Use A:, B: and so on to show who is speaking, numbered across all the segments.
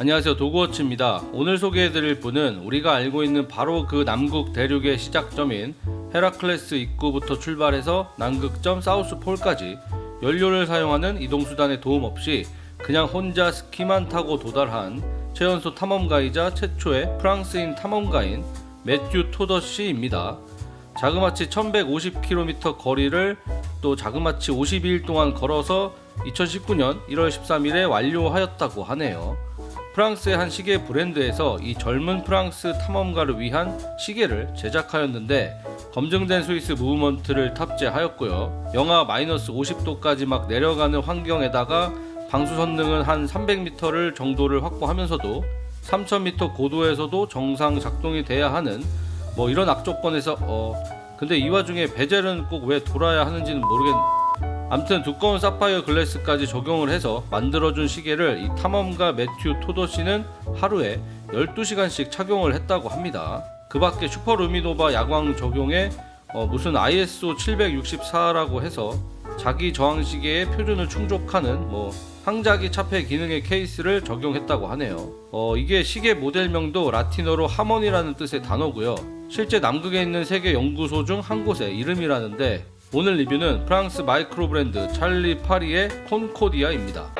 A: 안녕하세요. 도그워치입니다. 오늘 소개해드릴 분은 우리가 알고 있는 바로 그 남극 대륙의 시작점인 헤라클레스 입구부터 출발해서 남극점 사우스 폴까지 연료를 사용하는 이동수단의 도움 없이 그냥 혼자 스키만 타고 도달한 최연소 탐험가이자 최초의 프랑스인 탐험가인 매튜 토더 씨입니다. 자그마치 1150km 거리를 또 자그마치 52일 동안 걸어서 2019년 1월 13일에 완료하였다고 하네요. 프랑스의 한 시계 브랜드에서 이 젊은 프랑스 탐험가를 위한 시계를 제작하였는데 검증된 스위스 무브먼트를 탑재하였고요. 영하 마이너스 50도까지 막 내려가는 환경에다가 방수 선능은 한 300m를 정도를 확보하면서도 3000m 고도에서도 정상 작동이 돼야 하는 뭐 이런 악조건에서 어 근데 이 와중에 베젤은 꼭 왜 돌아야 하는지는 모르겠 암튼 두꺼운 사파이어 글래스까지 적용을 해서 만들어준 시계를 이 탐험가 매튜 토더씨는 하루에 12시간씩 착용을 했다고 합니다. 그 밖에 슈퍼 루미노바 야광 적용에 어 무슨 ISO 764라고 해서 자기 저항 시계의 표준을 충족하는 뭐 항자기 차폐 기능의 케이스를 적용했다고 하네요. 어, 이게 시계 모델명도 라틴어로 하모니라는 뜻의 단어고요. 실제 남극에 있는 세계 연구소 중 한 곳의 이름이라는데 오늘 리뷰는 프랑스 마이크로 브랜드 찰리 파리의 콘코디아입니다.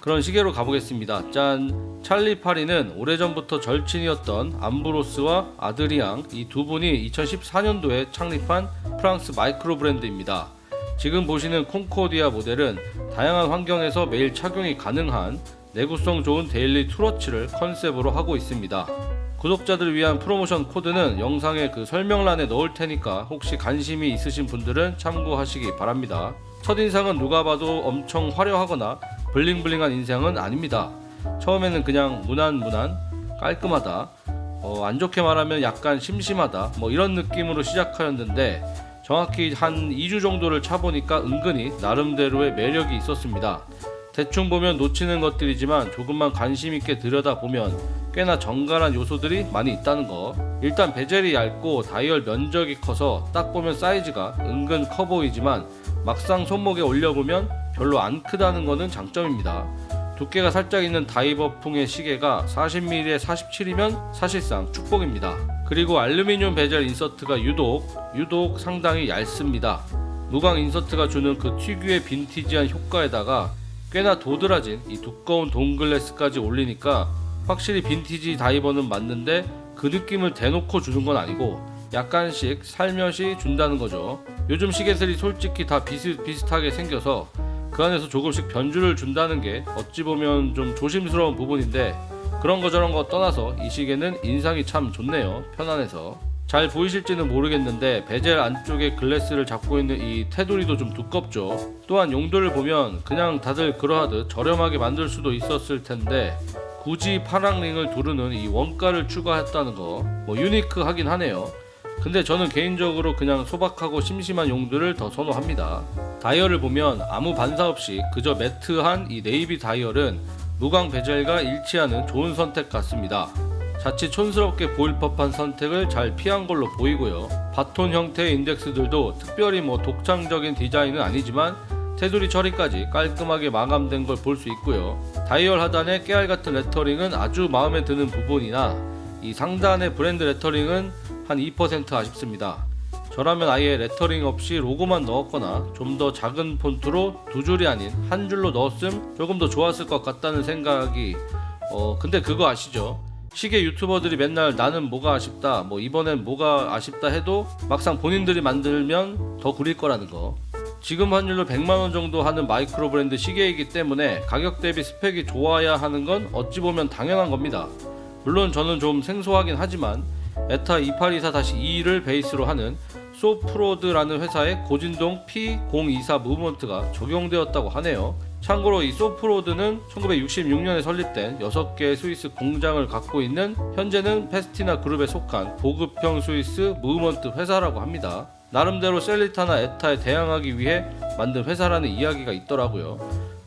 A: 그런 시계로 가보겠습니다. 짠! 찰리 파리는 오래전부터 절친이었던 암브로스와 아드리앙 이 두 분이 2014년도에 창립한 프랑스 마이크로 브랜드입니다. 지금 보시는 콩코디아 모델은 다양한 환경에서 매일 착용이 가능한 내구성 좋은 daily tool watch를 컨셉으로 하고 있습니다. 구독자들 위한 프로모션 코드는 영상의 그 설명란에 넣을 테니까 혹시 관심이 있으신 분들은 참고하시기 바랍니다. 첫인상은 누가 봐도 엄청 화려하거나 블링블링한 인상은 아닙니다. 처음에는 그냥 무난무난 깔끔하다 어, 안 좋게 말하면 약간 심심하다 뭐 이런 느낌으로 시작하였는데 정확히 한 2주 정도를 차보니까 은근히 나름대로의 매력이 있었습니다. 대충 보면 놓치는 것들이지만 조금만 관심 있게 들여다보면 꽤나 정갈한 요소들이 많이 있다는 거 일단 베젤이 얇고 다이얼 면적이 커서 딱 보면 사이즈가 은근 커 보이지만 막상 손목에 올려보면 별로 안 크다는 것은 장점입니다. 두께가 살짝 있는 다이버풍의 시계가 40mm에 47이면 사실상 축복입니다. 그리고 알루미늄 베젤 인서트가 유독 유독 상당히 얇습니다. 무광 인서트가 주는 그 특유의 빈티지한 효과에다가 꽤나 도드라진 이 두꺼운 동글래스까지 올리니까 확실히 빈티지 다이버는 맞는데 그 느낌을 대놓고 주는 건 아니고 약간씩 살며시 준다는 거죠. 요즘 시계들이 솔직히 다 비슷 비슷하게 생겨서 그 안에서 조금씩 변주를 준다는 게 어찌 보면 좀 조심스러운 부분인데 그런 거 저런 거 떠나서 이 시계는 인상이 참 좋네요. 편안해서. 잘 보이실지는 모르겠는데 베젤 안쪽에 글래스를 잡고 있는 이 테두리도 좀 두껍죠. 또한 용도를 보면 그냥 다들 그러하듯 저렴하게 만들 수도 있었을 텐데 굳이 파랑 링을 두르는 이 원가를 추가했다는 거 뭐 유니크하긴 하네요. 근데 저는 개인적으로 그냥 소박하고 심심한 용도를 더 선호합니다. 다이얼을 보면 아무 반사 없이 그저 매트한 이 네이비 다이얼은 무광 베젤과 일치하는 좋은 선택 같습니다. 자칫 촌스럽게 보일 법한 선택을 잘 피한 걸로 보이고요. 바톤 형태의 인덱스들도 특별히 뭐 독창적인 디자인은 아니지만 테두리 처리까지 깔끔하게 마감된 걸 볼 수 있고요. 다이얼 하단의 깨알 같은 레터링은 아주 마음에 드는 부분이나 이 상단의 브랜드 레터링은 한 2% 아쉽습니다. 저라면 아예 레터링 없이 로고만 넣었거나 좀 더 작은 폰트로 두 줄이 아닌 한 줄로 넣었음 조금 더 좋았을 것 같다는 생각이 어 근데 그거 아시죠? 시계 유튜버들이 맨날 나는 뭐가 아쉽다 뭐 이번엔 뭐가 아쉽다 해도 막상 본인들이 만들면 더 구릴 거라는 거 지금 환율로 100만원 정도 하는 마이크로 브랜드 시계이기 때문에 가격 대비 스펙이 좋아야 하는 건 어찌 보면 당연한 겁니다 물론 저는 좀 생소하긴 하지만 에타 2824-2를 베이스로 하는 소프로드라는 회사의 고진동 P024 무브먼트가 적용되었다고 하네요. 참고로 이 소프로드는 1966년에 설립된 6개의 스위스 공장을 갖고 있는 현재는 페스티나 그룹에 속한 보급형 스위스 무브먼트 회사라고 합니다. 나름대로 셀리타나 에타에 대항하기 위해 만든 회사라는 이야기가 있더라고요.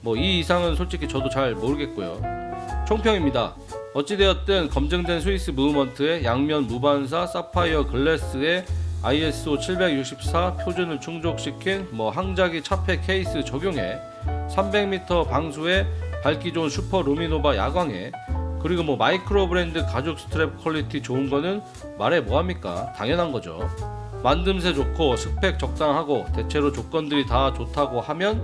A: 뭐 이 이상은 솔직히 저도 잘 모르겠고요. 총평입니다. 어찌되었든 검증된 스위스 movement의 양면 무반사 사파이어 glass에 ISO 764 표준을 충족시킨 뭐 항자기 차폐 케이스 적용해 300m 방수에 밝기 좋은 슈퍼 루미노바 야광에 그리고 뭐 마이크로 브랜드 가죽 스트랩 퀄리티 좋은 거는 말해 뭐합니까? 당연한 거죠. 만듦새 좋고 스펙 적당하고 대체로 조건들이 다 좋다고 하면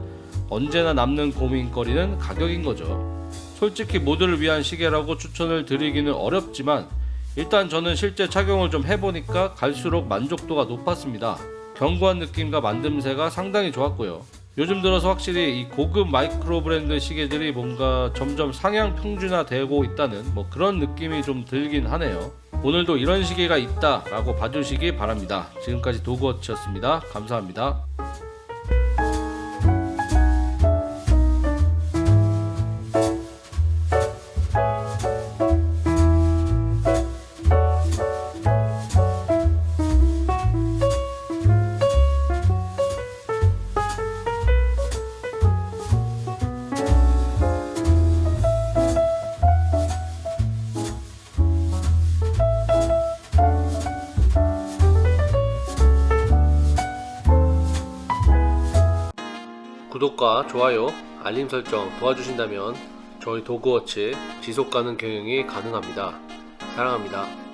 A: 언제나 남는 고민거리는 가격인 거죠 솔직히 모두를 위한 시계라고 추천을 드리기는 어렵지만 일단 저는 실제 착용을 좀 해보니까 갈수록 만족도가 높았습니다. 견고한 느낌과 만듦새가 상당히 좋았고요. 요즘 들어서 확실히 이 고급 마이크로 브랜드 시계들이 뭔가 점점 상향 평준화 되고 있다는 뭐 그런 느낌이 좀 들긴 하네요. 오늘도 이런 시계가 있다 라고 봐주시기 바랍니다. 지금까지 도그워치였습니다. 감사합니다. 구독과 좋아요, 알림 설정 도와주신다면 저희 도그워치 지속 가능 경영이 가능합니다. 사랑합니다.